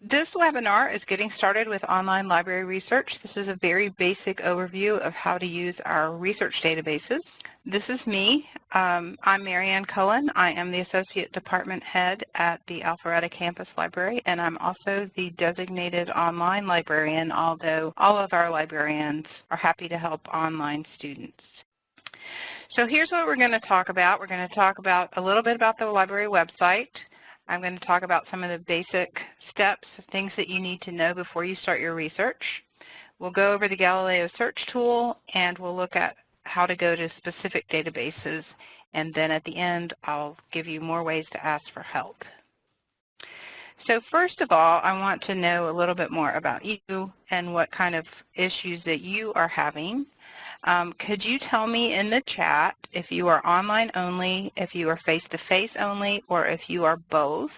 This webinar is getting started with online library research. This is a very basic overview of how to use our research databases. This is me. Um, I'm Marianne Cullen. I am the Associate Department Head at the Alpharetta Campus Library, and I'm also the designated online librarian, although all of our librarians are happy to help online students. So here's what we're going to talk about. We're going to talk about a little bit about the library website, I'm going to talk about some of the basic steps, things that you need to know before you start your research. We'll go over the Galileo search tool and we'll look at how to go to specific databases and then at the end I'll give you more ways to ask for help. So first of all, I want to know a little bit more about you and what kind of issues that you are having. Um, could you tell me in the chat if you are online only, if you are face-to-face -face only, or if you are both?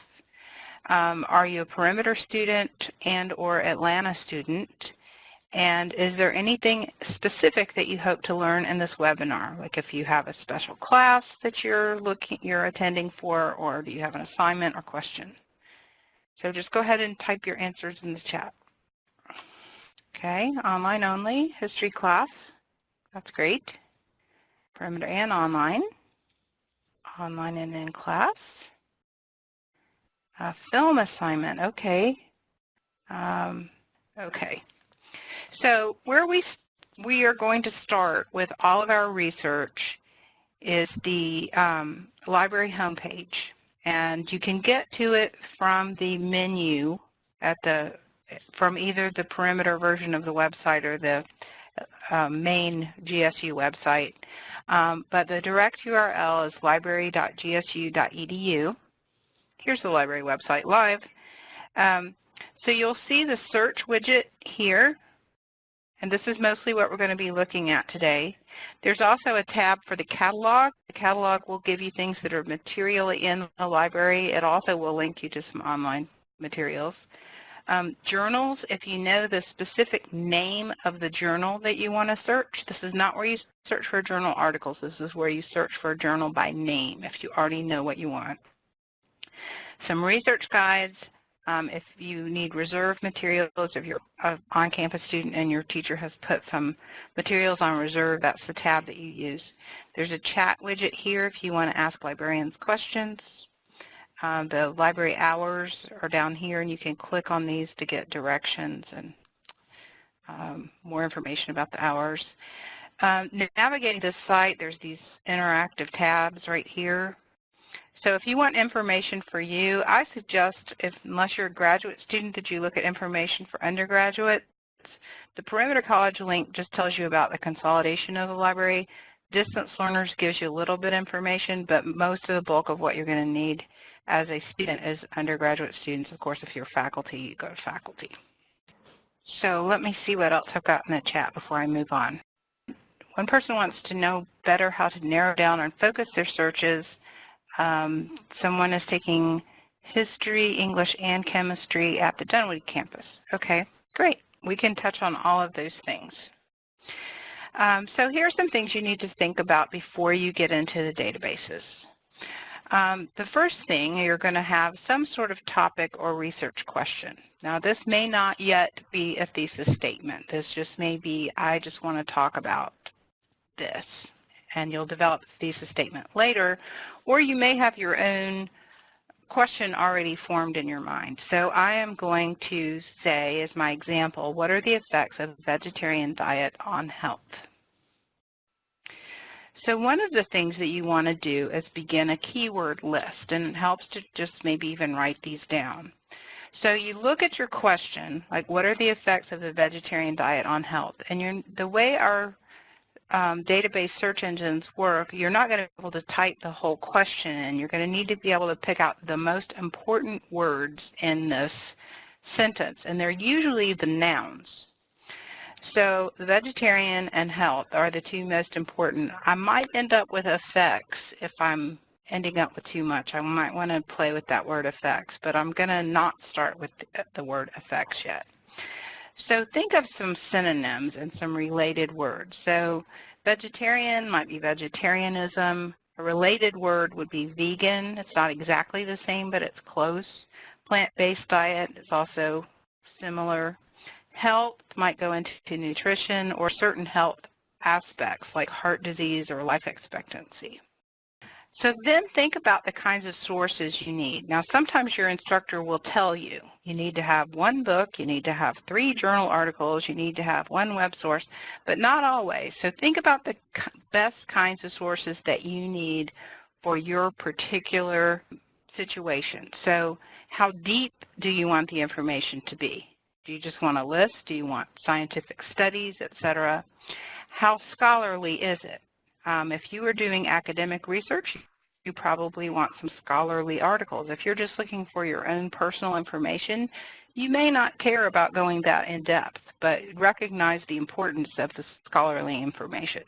Um, are you a perimeter student and or Atlanta student? And is there anything specific that you hope to learn in this webinar? Like if you have a special class that you're looking, you're attending for, or do you have an assignment or question? So just go ahead and type your answers in the chat. Okay, online only, history class. That's great. Perimeter and online. Online and in class. A film assignment, okay. Um, okay. So where we, we are going to start with all of our research is the um, library homepage. And you can get to it from the menu at the, from either the perimeter version of the website or the um, main GSU website. Um, but the direct URL is library.gsu.edu. Here's the library website live. Um, so you'll see the search widget here, and this is mostly what we're going to be looking at today. There's also a tab for the catalog. The catalog will give you things that are materially in the library. It also will link you to some online materials. Um, journals, if you know the specific name of the journal that you want to search, this is not where you search for journal articles. This is where you search for a journal by name if you already know what you want. Some research guides, um, if you need reserve materials, if you're an on-campus student and your teacher has put some materials on reserve, that's the tab that you use. There's a chat widget here if you want to ask librarians questions. Um, the library hours are down here and you can click on these to get directions and um, more information about the hours. Um, navigating this site, there's these interactive tabs right here. So if you want information for you, I suggest, if unless you're a graduate student, that you look at information for undergraduates. The Perimeter College link just tells you about the consolidation of the library. Distance Learners gives you a little bit of information, but most of the bulk of what you're going to need as a student as undergraduate students. Of course, if you're faculty, you go to faculty. So let me see what else I've got in the chat before I move on. One person wants to know better how to narrow down and focus their searches. Um, someone is taking history, English, and chemistry at the Dunwoody campus. Okay, great. We can touch on all of those things. Um, so here are some things you need to think about before you get into the databases. Um, the first thing, you're going to have some sort of topic or research question. Now this may not yet be a thesis statement. This just may be, I just want to talk about this. And you'll develop a thesis statement later, or you may have your own question already formed in your mind. So I am going to say, as my example, what are the effects of a vegetarian diet on health? So one of the things that you want to do is begin a keyword list, and it helps to just maybe even write these down. So you look at your question, like what are the effects of a vegetarian diet on health? And the way our um, database search engines work, you're not going to be able to type the whole question. You're going to need to be able to pick out the most important words in this sentence, and they're usually the nouns. So vegetarian and health are the two most important. I might end up with effects if I'm ending up with too much. I might want to play with that word effects, but I'm going to not start with the word effects yet. So think of some synonyms and some related words. So vegetarian might be vegetarianism. A related word would be vegan. It's not exactly the same, but it's close. Plant-based diet is also similar. Health might go into nutrition or certain health aspects like heart disease or life expectancy. So then think about the kinds of sources you need. Now sometimes your instructor will tell you, you need to have one book, you need to have three journal articles, you need to have one web source, but not always. So think about the best kinds of sources that you need for your particular situation. So how deep do you want the information to be? Do you just want a list? Do you want scientific studies, etc.? How scholarly is it? Um, if you are doing academic research, you probably want some scholarly articles. If you're just looking for your own personal information, you may not care about going that in depth, but recognize the importance of the scholarly information.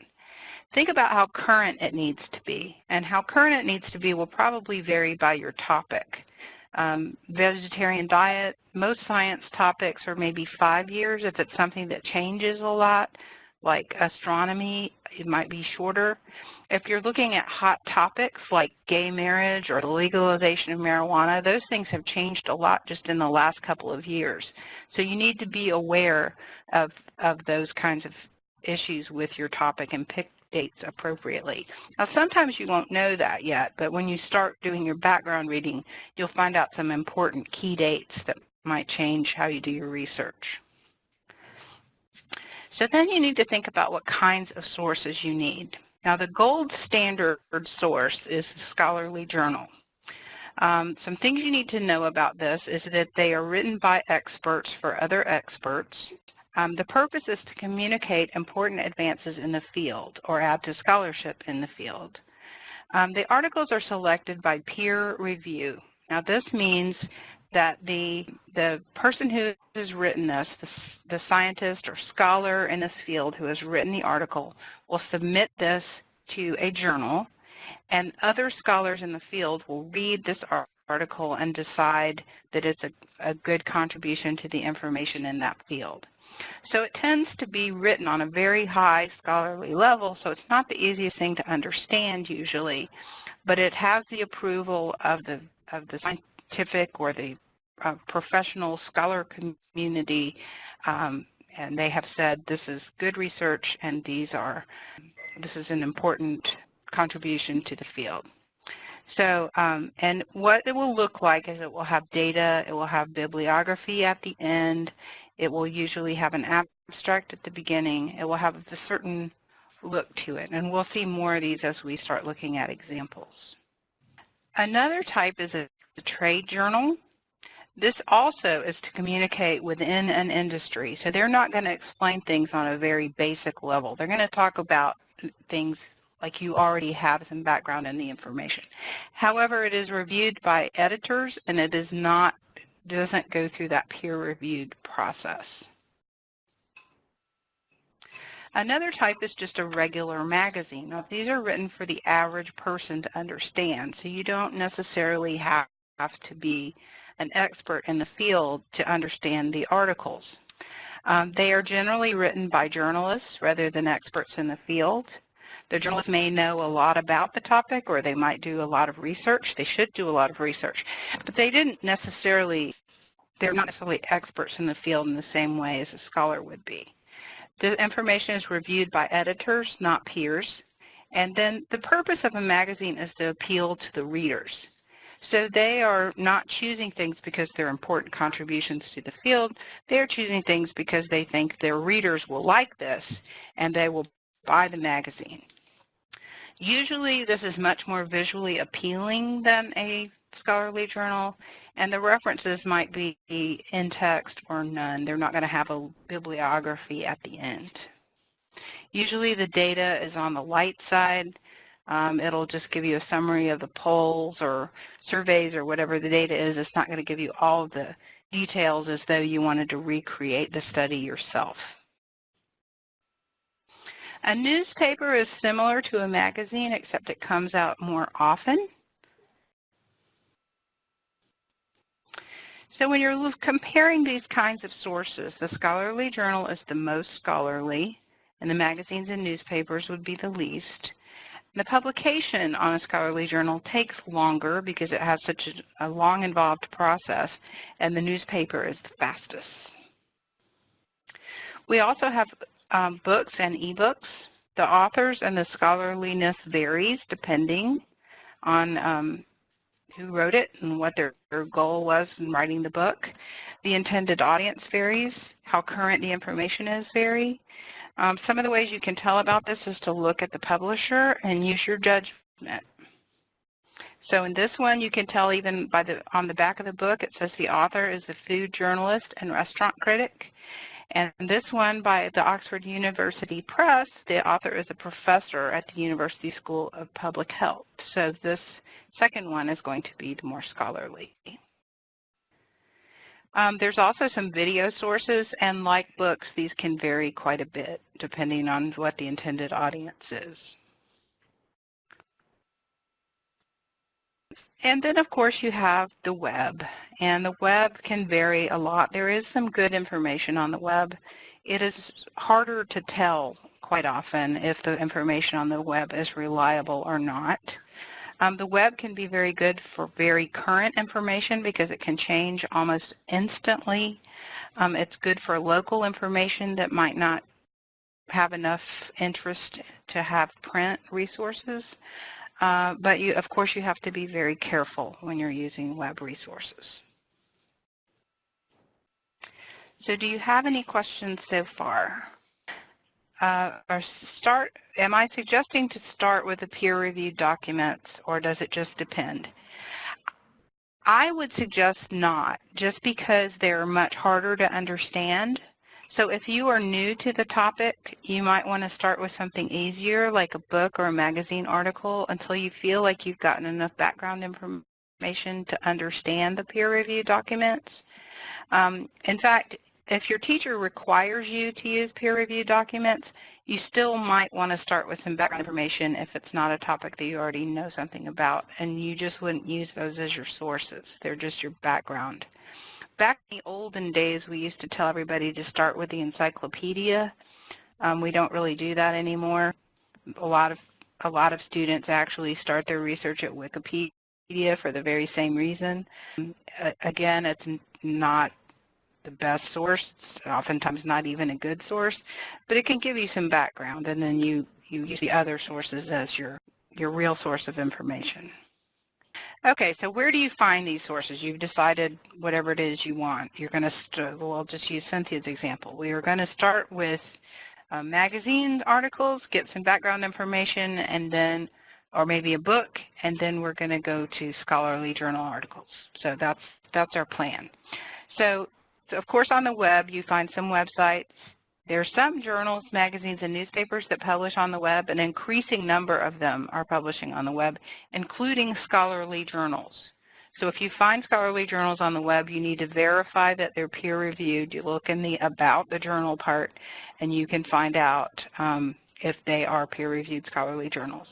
Think about how current it needs to be, and how current it needs to be will probably vary by your topic. Um, vegetarian diet, most science topics are maybe five years if it's something that changes a lot, like astronomy, it might be shorter. If you're looking at hot topics like gay marriage or the legalization of marijuana, those things have changed a lot just in the last couple of years. So you need to be aware of, of those kinds of issues with your topic and pick dates appropriately. Now sometimes you won't know that yet, but when you start doing your background reading, you'll find out some important key dates that might change how you do your research. So then you need to think about what kinds of sources you need. Now the gold standard source is the scholarly journal. Um, some things you need to know about this is that they are written by experts for other experts. Um, the purpose is to communicate important advances in the field or add to scholarship in the field. Um, the articles are selected by peer review. Now this means that the, the person who has written this, the, the scientist or scholar in this field who has written the article, will submit this to a journal, and other scholars in the field will read this article and decide that it's a, a good contribution to the information in that field. So it tends to be written on a very high scholarly level, so it's not the easiest thing to understand usually, but it has the approval of the of the scientific or the uh, professional scholar community, um, and they have said this is good research and these are, this is an important contribution to the field. So, um, and what it will look like is it will have data, it will have bibliography at the end, it will usually have an abstract at the beginning, it will have a certain look to it, and we'll see more of these as we start looking at examples. Another type is a, a trade journal. This also is to communicate within an industry. So they're not going to explain things on a very basic level. They're going to talk about things like you already have some background in the information. However, it is reviewed by editors and it is not doesn't go through that peer-reviewed process. Another type is just a regular magazine. Now, these are written for the average person to understand, so you don't necessarily have to be an expert in the field to understand the articles. Um, they are generally written by journalists rather than experts in the field. The journalists may know a lot about the topic or they might do a lot of research. They should do a lot of research, but they didn't necessarily, they're not necessarily experts in the field in the same way as a scholar would be. The information is reviewed by editors, not peers. And then the purpose of a magazine is to appeal to the readers. So they are not choosing things because they're important contributions to the field. They're choosing things because they think their readers will like this and they will buy the magazine. Usually this is much more visually appealing than a scholarly journal, and the references might be in text or none. They're not going to have a bibliography at the end. Usually the data is on the light side, um, it'll just give you a summary of the polls or surveys or whatever the data is. It's not going to give you all the details as though you wanted to recreate the study yourself. A newspaper is similar to a magazine except it comes out more often. So when you're comparing these kinds of sources, the scholarly journal is the most scholarly, and the magazines and newspapers would be the least. The publication on a scholarly journal takes longer because it has such a, long involved process and the newspaper is the fastest. We also have um, books and ebooks. The authors and the scholarliness varies depending on um, who wrote it and what their, their goal was in writing the book. The intended audience varies. How current the information is vary. Um, some of the ways you can tell about this is to look at the publisher and use your judgment. So in this one, you can tell even by the on the back of the book, it says the author is a food journalist and restaurant critic. And this one by the Oxford University Press, the author is a professor at the University School of Public Health. So this second one is going to be the more scholarly. Um, there's also some video sources, and like books, these can vary quite a bit depending on what the intended audience is. And then, of course, you have the web, and the web can vary a lot. There is some good information on the web. It is harder to tell quite often if the information on the web is reliable or not. Um, the web can be very good for very current information because it can change almost instantly. Um, it's good for local information that might not have enough interest to have print resources. Uh, but you, of course you have to be very careful when you're using web resources. So do you have any questions so far? Uh, or start, am I suggesting to start with the peer-reviewed documents or does it just depend? I would suggest not, just because they're much harder to understand. So if you are new to the topic, you might want to start with something easier, like a book or a magazine article, until you feel like you've gotten enough background information to understand the peer-reviewed documents. Um, in fact, if your teacher requires you to use peer-reviewed documents, you still might want to start with some background information if it's not a topic that you already know something about, and you just wouldn't use those as your sources. They're just your background. Back in the olden days, we used to tell everybody to start with the encyclopedia. Um, we don't really do that anymore. A lot of a lot of students actually start their research at Wikipedia for the very same reason. again, it's not the best source, oftentimes not even a good source, but it can give you some background and then you, you use the other sources as your, your real source of information. Okay, so where do you find these sources? You've decided whatever it is you want. You're going to, well, just use Cynthia's example. We are going to start with uh, magazine articles, get some background information, and then, or maybe a book, and then we're going to go to scholarly journal articles. So that's, that's our plan. So of course on the web you find some websites. There are some journals, magazines, and newspapers that publish on the web. An increasing number of them are publishing on the web, including scholarly journals. So if you find scholarly journals on the web, you need to verify that they're peer-reviewed. You look in the About the Journal part, and you can find out um, if they are peer-reviewed scholarly journals.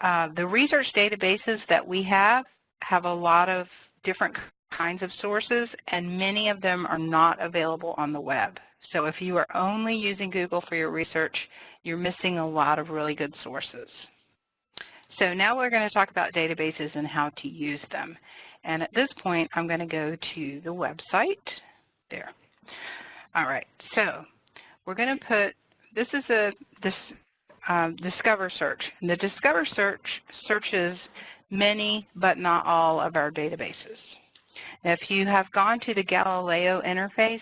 Uh, the research databases that we have have a lot of different kinds of sources, and many of them are not available on the web. So if you are only using Google for your research, you're missing a lot of really good sources. So now we're going to talk about databases and how to use them. And at this point, I'm going to go to the website. There. All right. So we're going to put, this is a this um, Discover search. And the Discover search searches many but not all of our databases. If you have gone to the Galileo interface,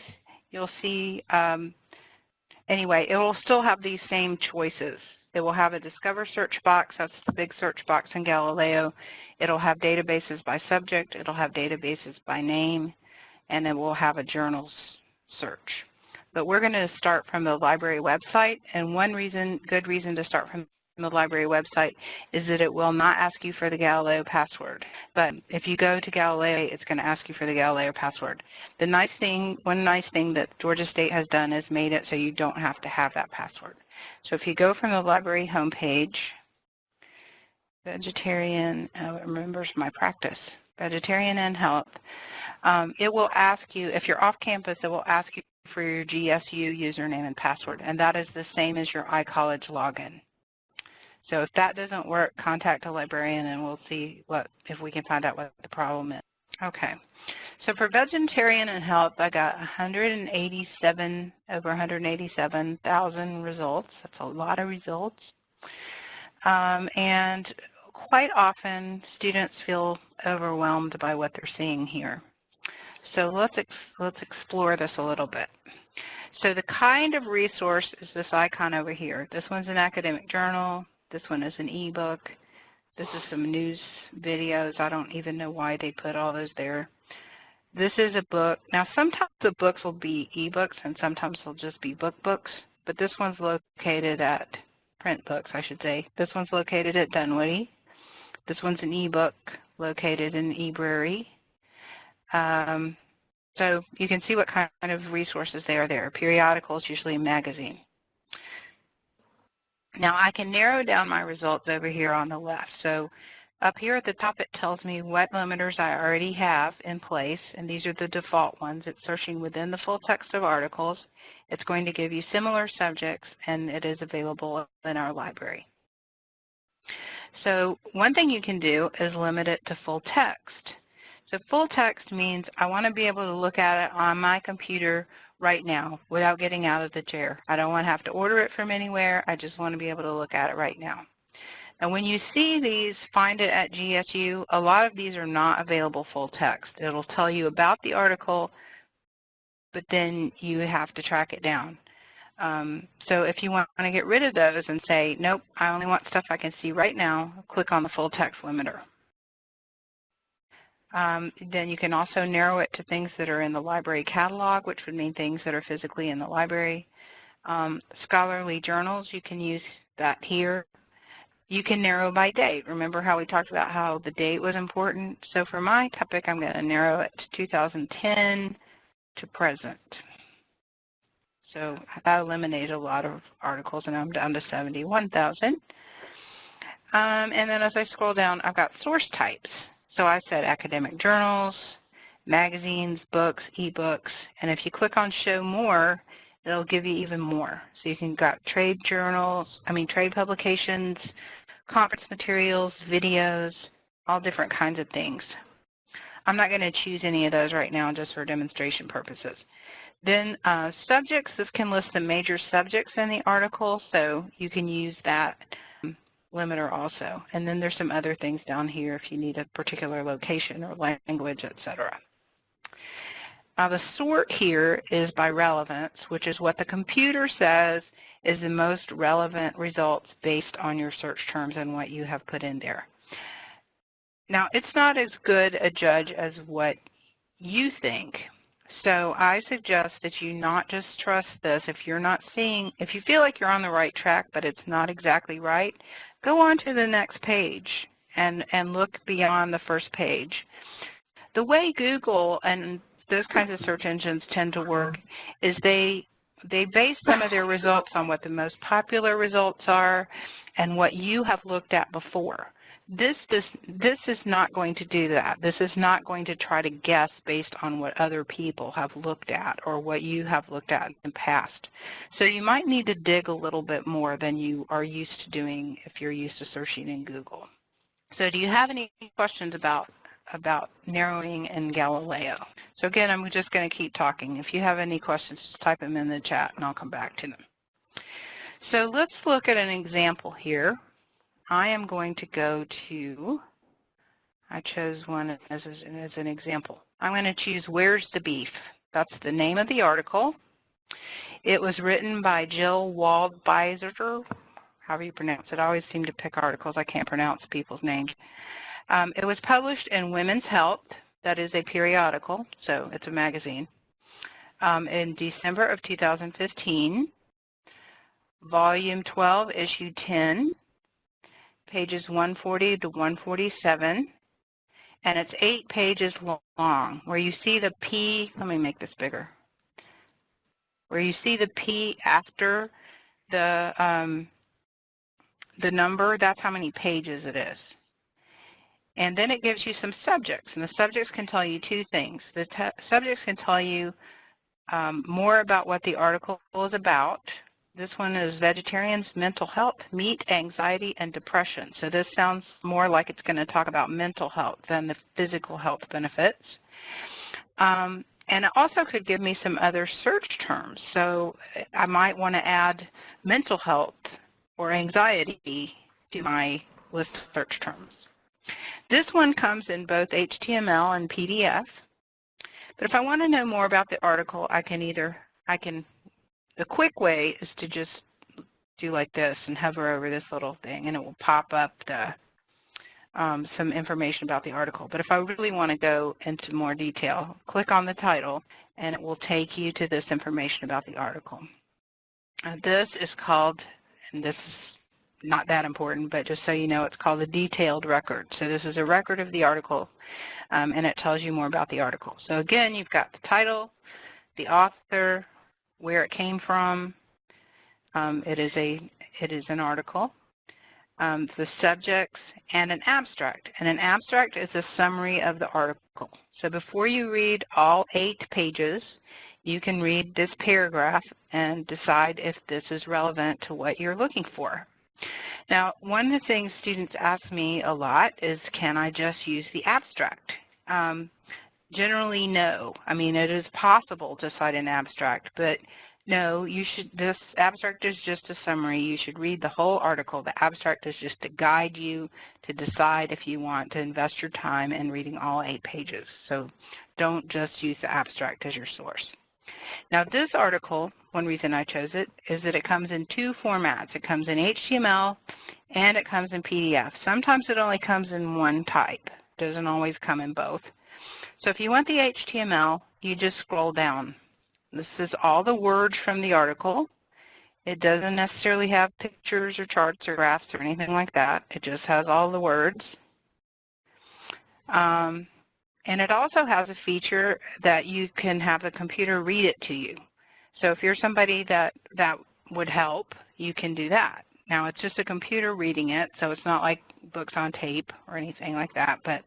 you'll see, um, anyway, it will still have these same choices. It will have a Discover search box, that's the big search box in Galileo. It'll have databases by subject, it'll have databases by name, and it will have a journals search. But we're going to start from the library website, and one reason, good reason to start from the library website is that it will not ask you for the Galileo password. But if you go to Galileo, it's going to ask you for the Galileo password. The nice thing, one nice thing that Georgia State has done is made it so you don't have to have that password. So if you go from the library homepage, vegetarian, oh, remembers my practice, vegetarian and health, um, it will ask you, if you're off campus, it will ask you for your GSU username and password, and that is the same as your iCollege login. So if that doesn't work, contact a librarian and we'll see what if we can find out what the problem is. Okay. So for vegetarian and health, I got 187, over 187,000 results. That's a lot of results. Um, and quite often, students feel overwhelmed by what they're seeing here. So let's, ex let's explore this a little bit. So the kind of resource is this icon over here. This one's an academic journal. This one is an ebook. This is some news videos. I don't even know why they put all those there. This is a book. Now sometimes the books will be ebooks and sometimes they'll just be book books, but this one's located at print books, I should say. This one's located at Dunwoody. This one's an ebook located in eBrary. Um, so you can see what kind of resources they are there. Periodicals, usually a magazine. Now I can narrow down my results over here on the left. So up here at the top, it tells me what limiters I already have in place, and these are the default ones. It's searching within the full text of articles. It's going to give you similar subjects, and it is available in our library. So one thing you can do is limit it to full text. So full text means I want to be able to look at it on my computer right now without getting out of the chair. I don't want to have to order it from anywhere. I just want to be able to look at it right now. And when you see these, find it at GSU, a lot of these are not available full text. It'll tell you about the article, but then you have to track it down. Um, so if you want to get rid of those and say, nope, I only want stuff I can see right now, click on the full text limiter. Um, then you can also narrow it to things that are in the library catalog, which would mean things that are physically in the library. Um, scholarly journals, you can use that here. You can narrow by date. Remember how we talked about how the date was important? So for my topic, I'm going to narrow it to 2010 to present. So that eliminated a lot of articles, and I'm down to 71,000. Um, and then as I scroll down, I've got source types. So I said academic journals, magazines, books, ebooks, and if you click on show more, it'll give you even more. So you can got trade journals, I mean trade publications, conference materials, videos, all different kinds of things. I'm not going to choose any of those right now just for demonstration purposes. Then uh, subjects, this can list the major subjects in the article, so you can use that limiter also. And then there's some other things down here if you need a particular location or language, etc. Now uh, the sort here is by relevance, which is what the computer says is the most relevant results based on your search terms and what you have put in there. Now it's not as good a judge as what you think. So I suggest that you not just trust this. If you're not seeing, if you feel like you're on the right track but it's not exactly right, go on to the next page and, and look beyond the first page. The way Google and those kinds of search engines tend to work is they they base some of their results on what the most popular results are and what you have looked at before. This, this, this is not going to do that. This is not going to try to guess based on what other people have looked at or what you have looked at in the past. So you might need to dig a little bit more than you are used to doing if you're used to searching in Google. So do you have any questions about about narrowing in Galileo. So again, I'm just going to keep talking. If you have any questions, just type them in the chat and I'll come back to them. So let's look at an example here. I am going to go to, I chose one as, as an example. I'm going to choose Where's the Beef? That's the name of the article. It was written by Jill Waldbieser, however you pronounce it. I always seem to pick articles. I can't pronounce people's names. Um, it was published in Women's Health, that is a periodical, so it's a magazine, um, in December of 2015, volume 12, issue 10, pages 140 to 147, and it's eight pages long, where you see the P, let me make this bigger, where you see the P after the, um, the number, that's how many pages it is. And then it gives you some subjects, and the subjects can tell you two things. The subjects can tell you um, more about what the article is about, This one is Vegetarians, Mental Health, Meat, Anxiety, and Depression. So this sounds more like it's going to talk about mental health than the physical health benefits. Um, and it also could give me some other search terms. So I might want to add mental health or anxiety to my list of search terms. This one comes in both HTML and PDF. But if I want to know more about the article, I can either, I can, the quick way is to just do like this and hover over this little thing and it will pop up the um, some information about the article. But if I really want to go into more detail, click on the title and it will take you to this information about the article. Uh, this is called, and this is not that important, but just so you know, it's called the detailed record. So this is a record of the article um, and it tells you more about the article. So again, you've got the title, the author, where it came from. Um, it is a it is an article um, the subjects, and an abstract. And an abstract is a summary of the article. So before you read all eight pages, you can read this paragraph and decide if this is relevant to what you're looking for. Now, one of the things students ask me a lot is, can I just use the abstract? Um, generally, no. I mean, it is possible to cite an abstract, but no, you should, this abstract is just a summary. You should read the whole article. The abstract is just to guide you to decide if you want to invest your time in reading all eight pages. So don't just use the abstract as your source. Now this article, one reason I chose it, is that it comes in two formats. It comes in HTML and it comes in PDF. Sometimes it only comes in one type. It doesn't always come in both. So if you want the HTML, you just scroll down this is all the words from the article. It doesn't necessarily have pictures or charts or graphs or anything like that. It just has all the words. Um, and it also has a feature that you can have the computer read it to you. So if you're somebody that that would help, you can do that. Now it's just a computer reading it, so it's not like books on tape or anything like that, but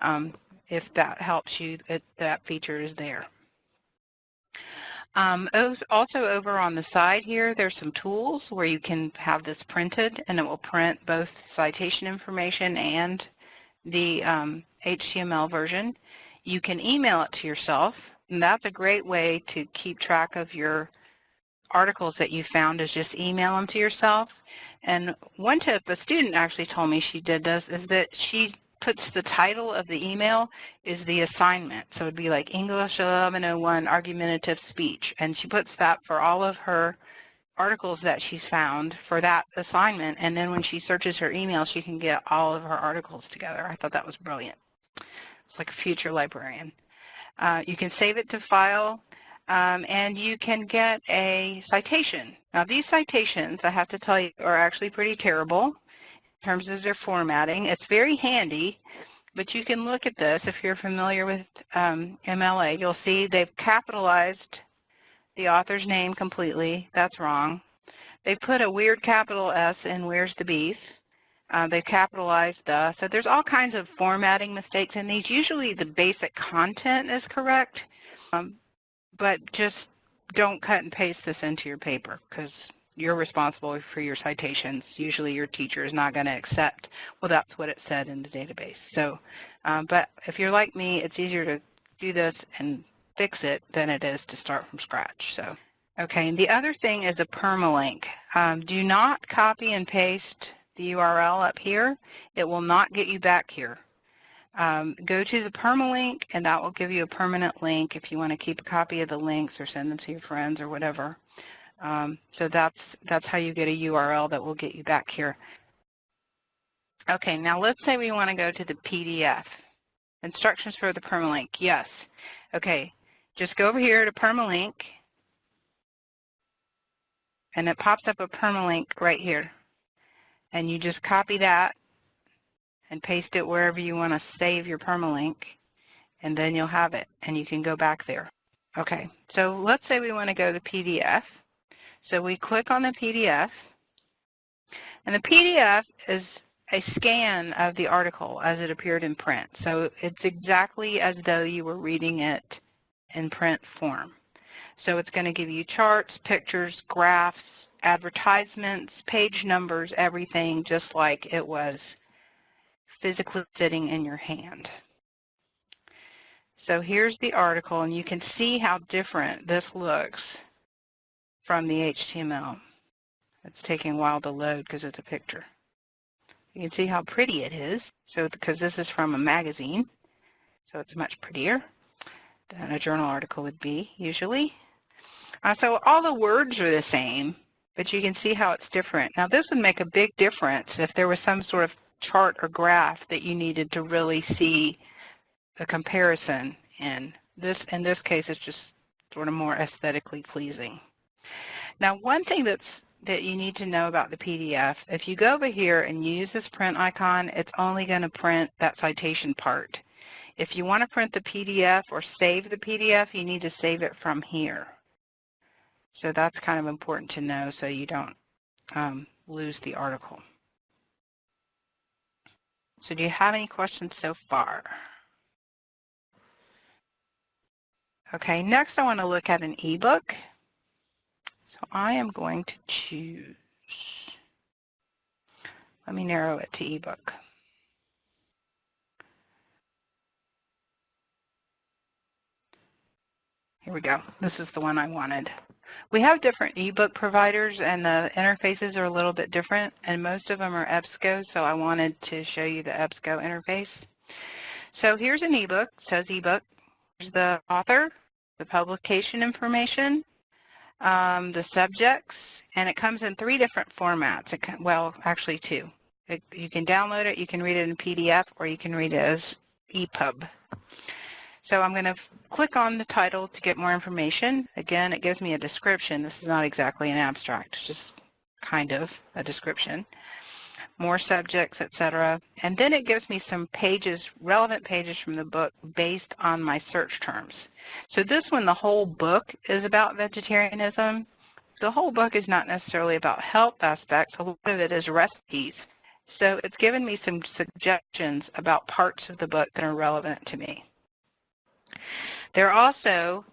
um, if that helps you, that feature is there. Um, also over on the side here, there's some tools where you can have this printed and it will print both citation information and the um, HTML version. You can email it to yourself and that's a great way to keep track of your articles that you found is just email them to yourself. And one tip a student actually told me she did this is that she puts the title of the email is the assignment. So it'd be like English 1101 argumentative speech. And she puts that for all of her articles that she's found for that assignment. And then when she searches her email, she can get all of her articles together. I thought that was brilliant. It's like a future librarian. Uh, you can save it to file. Um, and you can get a citation. Now these citations, I have to tell you, are actually pretty terrible terms of their formatting. It's very handy, but you can look at this if you're familiar with um, MLA. You'll see they've capitalized the author's name completely. That's wrong. They put a weird capital S in Where's the Beef. Uh, they've capitalized the. So there's all kinds of formatting mistakes in these. Usually the basic content is correct, um, but just don't cut and paste this into your paper because you're responsible for your citations. Usually your teacher is not going to accept, well, that's what it said in the database. So, um, but if you're like me, it's easier to do this and fix it than it is to start from scratch. So, okay, and the other thing is a permalink. Um, do not copy and paste the URL up here. It will not get you back here. Um, go to the permalink and that will give you a permanent link if you want to keep a copy of the links or send them to your friends or whatever. Um, so that's, that's how you get a URL that will get you back here. Okay, now let's say we want to go to the PDF. Instructions for the permalink, yes. Okay, just go over here to permalink, and it pops up a permalink right here. And you just copy that and paste it wherever you want to save your permalink, and then you'll have it, and you can go back there. Okay, so let's say we want to go to PDF. So we click on the PDF, and the PDF is a scan of the article as it appeared in print. So it's exactly as though you were reading it in print form. So it's going to give you charts, pictures, graphs, advertisements, page numbers, everything just like it was physically sitting in your hand. So here's the article, and you can see how different this looks from the HTML. It's taking a while to load because it's a picture. You can see how pretty it is, so because this is from a magazine, so it's much prettier than a journal article would be usually. Uh, so all the words are the same, but you can see how it's different. Now this would make a big difference if there was some sort of chart or graph that you needed to really see the comparison in. This, in this case, it's just sort of more aesthetically pleasing. Now one thing that's that you need to know about the PDF, if you go over here and use this print icon, it's only going to print that citation part. If you want to print the PDF or save the PDF, you need to save it from here. So that's kind of important to know so you don't um, lose the article. So do you have any questions so far? Okay, next I want to look at an ebook. So I am going to choose, let me narrow it to ebook. Here we go. This is the one I wanted. We have different ebook providers and the interfaces are a little bit different and most of them are EBSCO so I wanted to show you the EBSCO interface. So here's an ebook, says ebook. Here's the author, the publication information, um, the subjects, and it comes in three different formats. Can, well, actually two. It, you can download it, you can read it in PDF, or you can read it as EPUB. So I'm going to click on the title to get more information. Again, it gives me a description. This is not exactly an abstract, it's just kind of a description. More subjects, etc. And then it gives me some pages, relevant pages from the book based on my search terms. So this one, the whole book is about vegetarianism. The whole book is not necessarily about health aspects. A lot of it is recipes. So it's given me some suggestions about parts of the book that are relevant to me. There are also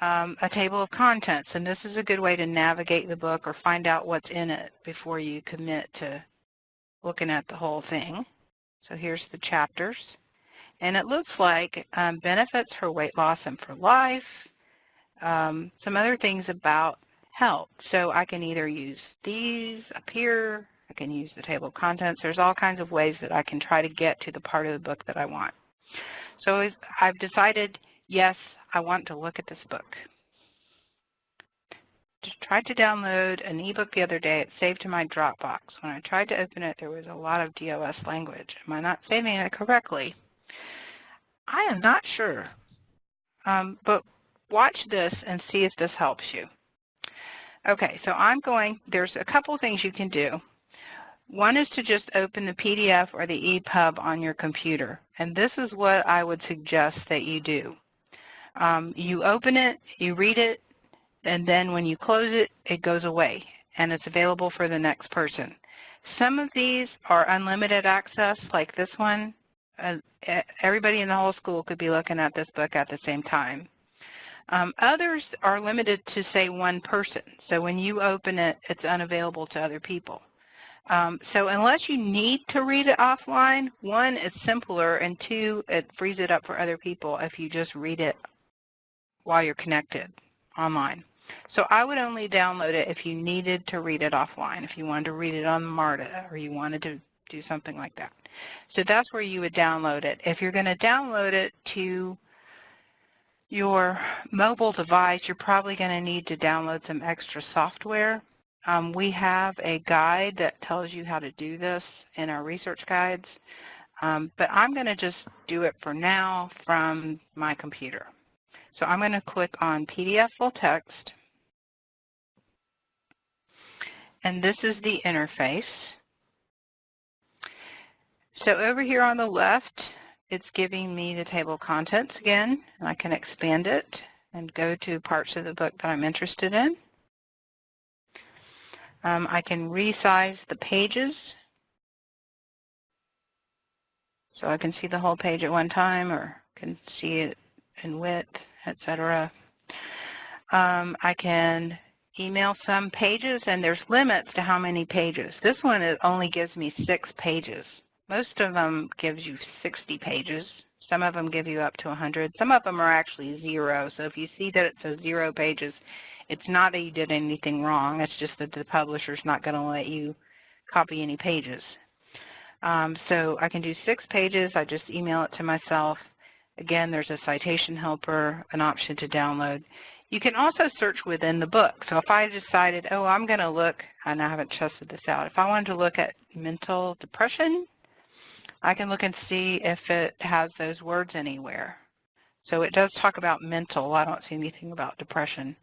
um, a table of contents, and this is a good way to navigate the book or find out what's in it before you commit to looking at the whole thing. So here's the chapters. And it looks like um, benefits for weight loss and for life, um, some other things about health. So I can either use these up here, I can use the table of contents. There's all kinds of ways that I can try to get to the part of the book that I want. So I've decided yes, I want to look at this book. Tried to download an ebook the other day. It saved to my Dropbox. When I tried to open it, there was a lot of DOS language. Am I not saving it correctly? I am not sure. Um, but watch this and see if this helps you. Okay, so I'm going, there's a couple things you can do. One is to just open the PDF or the EPUB on your computer. And this is what I would suggest that you do. Um, you open it, you read it, and then when you close it, it goes away and it's available for the next person. Some of these are unlimited access, like this one. Uh, everybody in the whole school could be looking at this book at the same time. Um, others are limited to, say, one person. So when you open it, it's unavailable to other people. Um, so unless you need to read it offline, one, it's simpler, and two, it frees it up for other people if you just read it while you're connected online. So I would only download it if you needed to read it offline, if you wanted to read it on MARTA or you wanted to do something like that. So that's where you would download it. If you're going to download it to your mobile device, you're probably going to need to download some extra software. Um, we have a guide that tells you how to do this in our research guides, um, but I'm going to just do it for now from my computer. So I'm going to click on PDF full text. And this is the interface. So over here on the left, it's giving me the table of contents again. And I can expand it and go to parts of the book that I'm interested in. Um, I can resize the pages. So I can see the whole page at one time or can see it in width etc. Um, I can email some pages, and there's limits to how many pages. This one it only gives me six pages. Most of them gives you 60 pages. Some of them give you up to 100. Some of them are actually zero. So if you see that it says zero pages, it's not that you did anything wrong. It's just that the publisher's not going to let you copy any pages. Um, so I can do six pages. I just email it to myself. Again, there's a citation helper, an option to download. You can also search within the book. So if I decided, oh, I'm going to look, and I haven't tested this out, if I wanted to look at mental depression, I can look and see if it has those words anywhere. So it does talk about mental. I don't see anything about depression.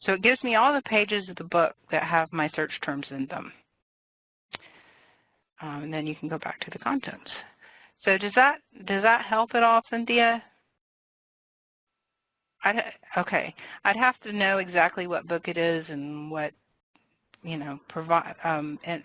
So it gives me all the pages of the book that have my search terms in them. Um, and then you can go back to the contents. So does that does that help at all, Cynthia? I'd, okay, I'd have to know exactly what book it is and what you know provide um, and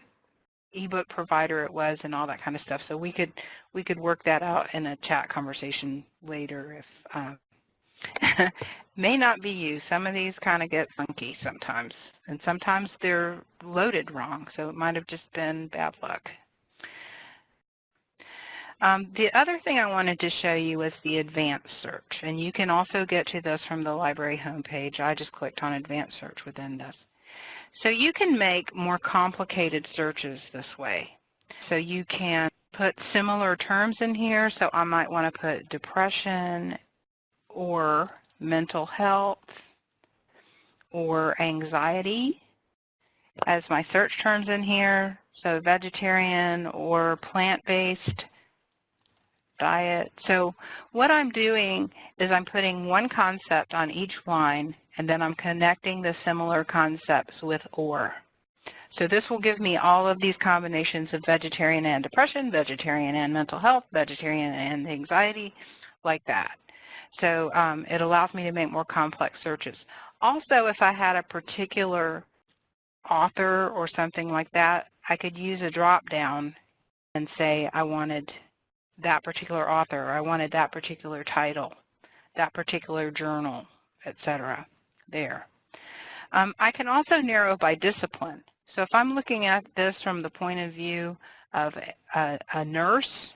ebook provider it was and all that kind of stuff. So we could we could work that out in a chat conversation later if uh, may not be you. Some of these kind of get funky sometimes, and sometimes they're loaded wrong. So it might have just been bad luck. Um, the other thing I wanted to show you is the advanced search, and you can also get to this from the library homepage. I just clicked on advanced search within this. So you can make more complicated searches this way. So you can put similar terms in here. So I might want to put depression or mental health or anxiety as my search terms in here. So vegetarian or plant-based diet. So what I'm doing is I'm putting one concept on each line and then I'm connecting the similar concepts with OR. So this will give me all of these combinations of vegetarian and depression, vegetarian and mental health, vegetarian and anxiety, like that. So um, it allows me to make more complex searches. Also, if I had a particular author or something like that, I could use a drop-down and say I wanted that particular author, I wanted that particular title, that particular journal, etc. there. Um, I can also narrow by discipline. So if I'm looking at this from the point of view of a, a nurse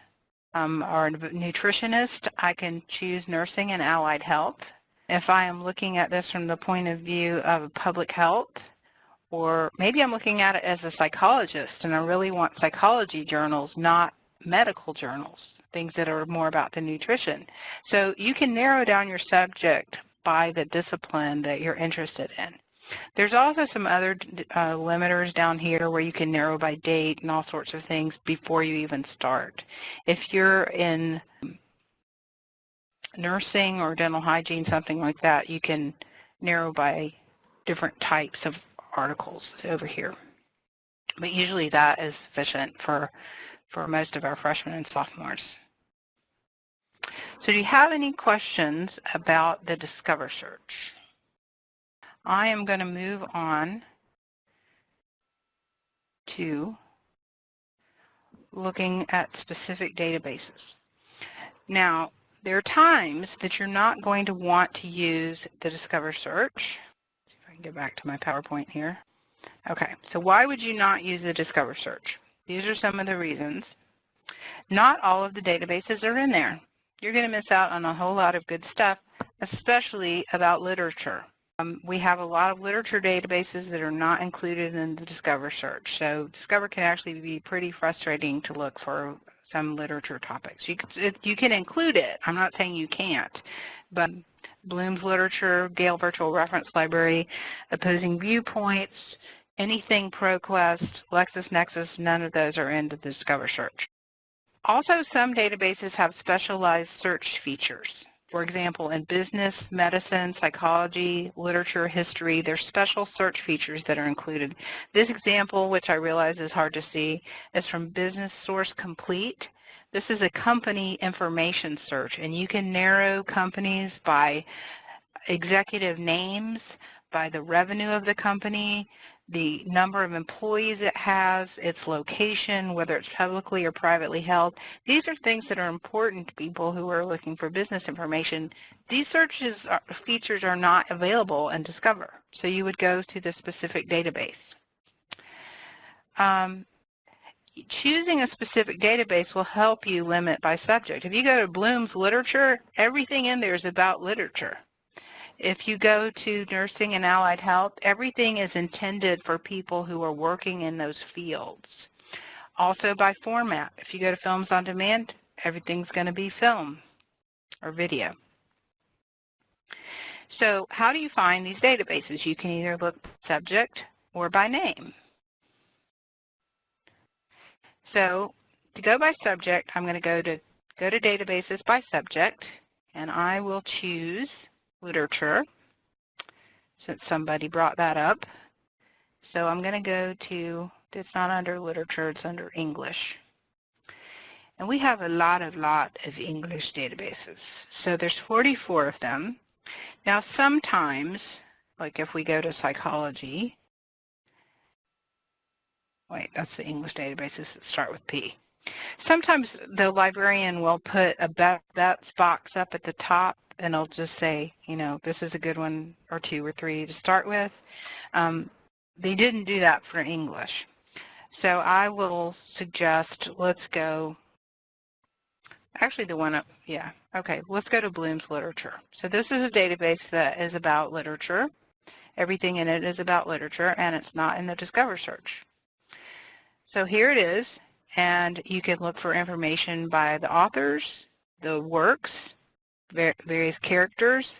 um, or a nutritionist, I can choose nursing and allied health. If I am looking at this from the point of view of public health, or maybe I'm looking at it as a psychologist and I really want psychology journals, not medical journals, things that are more about the nutrition. So you can narrow down your subject by the discipline that you're interested in. There's also some other uh, limiters down here where you can narrow by date and all sorts of things before you even start. If you're in nursing or dental hygiene, something like that, you can narrow by different types of articles over here. But usually that is sufficient for, for most of our freshmen and sophomores. So do you have any questions about the Discover search? I am going to move on to looking at specific databases. Now, there are times that you're not going to want to use the Discover search. See if I can get back to my PowerPoint here. Okay, so why would you not use the Discover search? These are some of the reasons. Not all of the databases are in there you're going to miss out on a whole lot of good stuff, especially about literature. Um, we have a lot of literature databases that are not included in the Discover search. So Discover can actually be pretty frustrating to look for some literature topics. You you can include it. I'm not saying you can't, but Bloom's Literature, Gale Virtual Reference Library, Opposing Viewpoints, anything ProQuest, LexisNexis, none of those are in the Discover search. Also, some databases have specialized search features. For example, in business, medicine, psychology, literature, history, there's special search features that are included. This example, which I realize is hard to see, is from Business Source Complete. This is a company information search, and you can narrow companies by executive names, by the revenue of the company, the number of employees it has, its location, whether it's publicly or privately held. These are things that are important to people who are looking for business information. These searches are, features are not available in Discover, so you would go to the specific database. Um, choosing a specific database will help you limit by subject. If you go to Bloom's Literature, everything in there is about literature. If you go to nursing and allied health, everything is intended for people who are working in those fields. Also by format, if you go to Films on Demand, everything's going to be film or video. So how do you find these databases? You can either look subject or by name. So to go by subject, I'm going to go to go to databases by subject, and I will choose literature since somebody brought that up. So I'm going to go to, it's not under literature, it's under English. And we have a lot, of lot of English databases. So there's 44 of them. Now sometimes, like if we go to psychology, wait, that's the English databases that start with P. Sometimes the librarian will put a best box up at the top and I'll just say, you know, this is a good one or two or three to start with. Um, they didn't do that for English. So I will suggest let's go, actually the one up, yeah, okay, let's go to Bloom's Literature. So this is a database that is about literature. Everything in it is about literature and it's not in the Discover search. So here it is, and you can look for information by the authors, the works, various characters.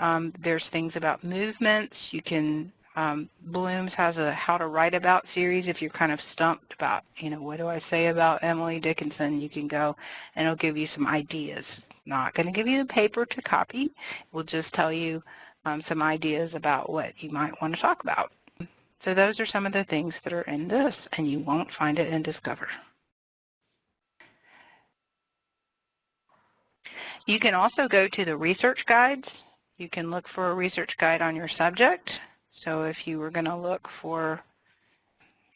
Um, there's things about movements. You can, um, Bloom's has a how to write about series. If you're kind of stumped about, you know, what do I say about Emily Dickinson, you can go and it'll give you some ideas. Not going to give you the paper to copy. It will just tell you um, some ideas about what you might want to talk about. So those are some of the things that are in this, and you won't find it in Discover. You can also go to the research guides. You can look for a research guide on your subject. So if you were going to look for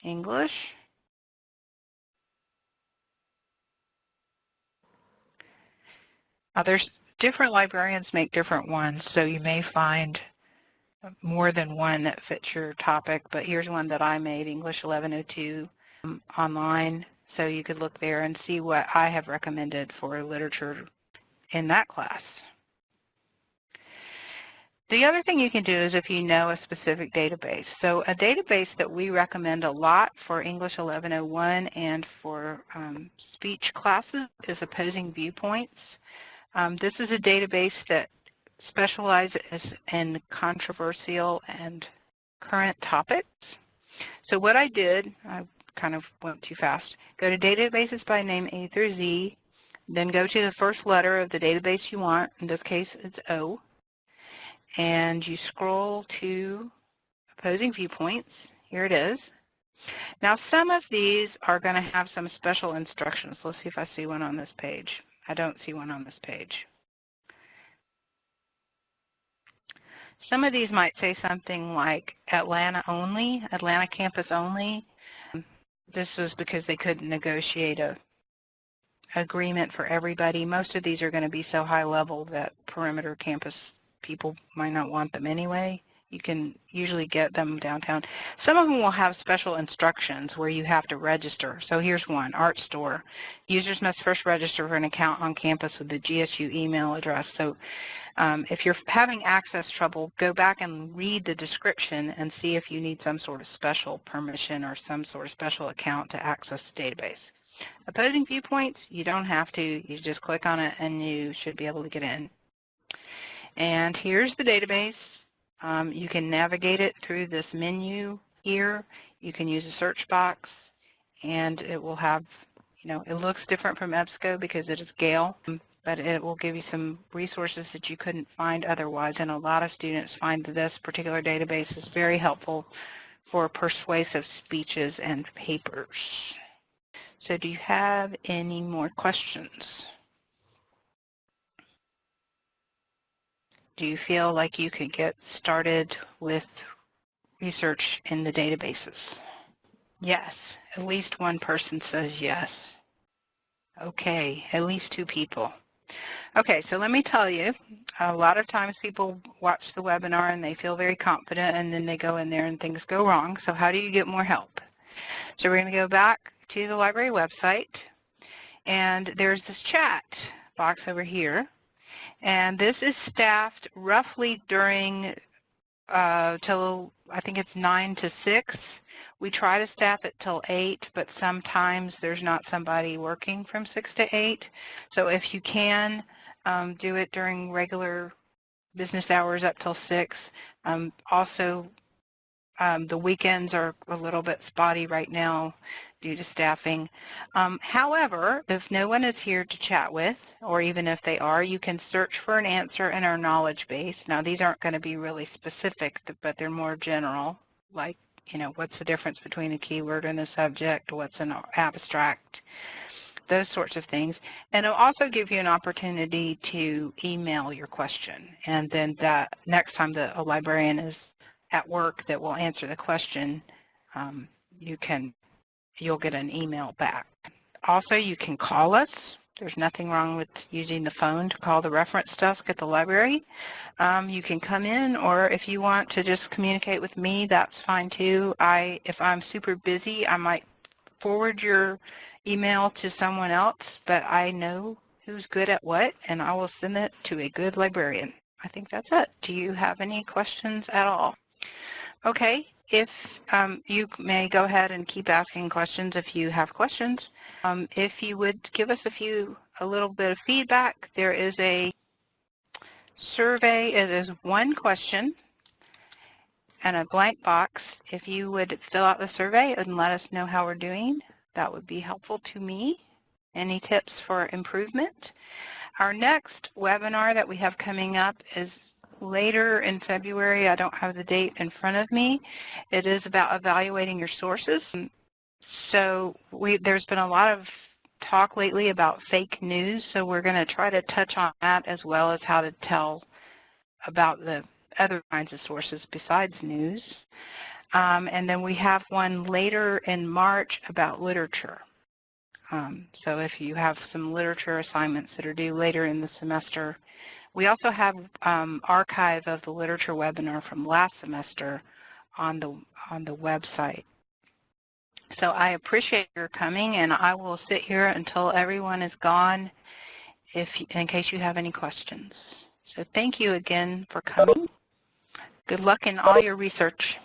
English, there's different librarians make different ones, so you may find more than one that fits your topic, but here's one that I made, English 1102 um, online, so you could look there and see what I have recommended for literature in that class. The other thing you can do is if you know a specific database. So a database that we recommend a lot for English 1101 and for um, speech classes is Opposing Viewpoints. Um, this is a database that specializes in controversial and current topics. So what I did, I kind of went too fast, go to databases by name A through Z, then go to the first letter of the database you want, in this case it's O, and you scroll to opposing viewpoints. Here it is. Now some of these are going to have some special instructions. Let's see if I see one on this page. I don't see one on this page. Some of these might say something like Atlanta only, Atlanta campus only. This was because they couldn't negotiate a agreement for everybody. Most of these are going to be so high level that perimeter campus people might not want them anyway. You can usually get them downtown. Some of them will have special instructions where you have to register. So here's one, ARTstor. Users must first register for an account on campus with the GSU email address. So um, if you're having access trouble, go back and read the description and see if you need some sort of special permission or some sort of special account to access the database. Opposing viewpoints, you don't have to. You just click on it and you should be able to get in. And here's the database. Um, you can navigate it through this menu here. You can use a search box and it will have, you know, it looks different from EBSCO because it is Gale but it will give you some resources that you couldn't find otherwise. And a lot of students find this particular database is very helpful for persuasive speeches and papers. So do you have any more questions? Do you feel like you could get started with research in the databases? Yes, at least one person says yes. Okay, at least two people. Okay, so let me tell you, a lot of times people watch the webinar and they feel very confident and then they go in there and things go wrong. So how do you get more help? So we're going to go back to the library website and there's this chat box over here. And this is staffed roughly during uh, till I think it's 9 to 6. We try to staff it till 8, but sometimes there's not somebody working from 6 to 8. So if you can, um, do it during regular business hours up till 6. Um, also, um, the weekends are a little bit spotty right now due to staffing. Um, however, if no one is here to chat with, or even if they are, you can search for an answer in our knowledge base. Now, these aren't going to be really specific, but they're more general, like, you know, what's the difference between a keyword and a subject, what's an abstract, those sorts of things. And it'll also give you an opportunity to email your question. And then that next time the, a librarian is at work that will answer the question, um, you can, you'll get an email back. Also, you can call us. There's nothing wrong with using the phone to call the reference desk at the library. Um, you can come in, or if you want to just communicate with me, that's fine too. I, if I'm super busy, I might forward your email to someone else, but I know who's good at what, and I will send it to a good librarian. I think that's it. Do you have any questions at all? Okay, if um, you may go ahead and keep asking questions if you have questions. Um, if you would give us a few, a little bit of feedback, there is a survey, it is one question and a blank box. If you would fill out the survey and let us know how we're doing, that would be helpful to me. Any tips for improvement? Our next webinar that we have coming up is later in February. I don't have the date in front of me. It is about evaluating your sources. So we, there's been a lot of talk lately about fake news, so we're going to try to touch on that as well as how to tell about the other kinds of sources besides news. Um, and then we have one later in March about literature. Um, so if you have some literature assignments that are due later in the semester, we also have um, archive of the literature webinar from last semester on the on the website. So I appreciate your coming, and I will sit here until everyone is gone, if in case you have any questions. So thank you again for coming. Good luck in all your research.